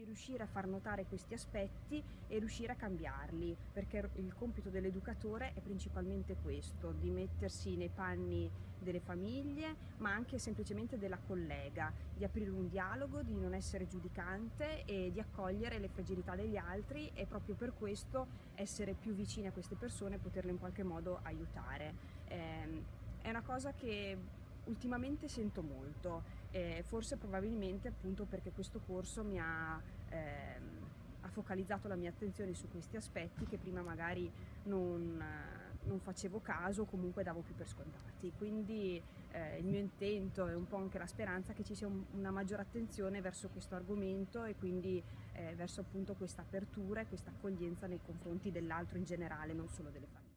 Quindi riuscire a far notare questi aspetti e riuscire a cambiarli, perché il compito dell'educatore è principalmente questo, di mettersi nei panni delle famiglie, ma anche semplicemente della collega, di aprire un dialogo, di non essere giudicante e di accogliere le fragilità degli altri e proprio per questo essere più vicini a queste persone e poterle in qualche modo aiutare. Eh, è una cosa che ultimamente sento molto, eh, forse probabilmente appunto perché questo corso mi ha, ehm, ha, focalizzato la mia attenzione su questi aspetti che prima magari non, non facevo caso o comunque davo più per scontati. Quindi eh, il mio intento e un po' anche la speranza che ci sia un, una maggiore attenzione verso questo argomento e quindi eh, verso appunto questa apertura e questa accoglienza nei confronti dell'altro in generale, non solo delle famiglie.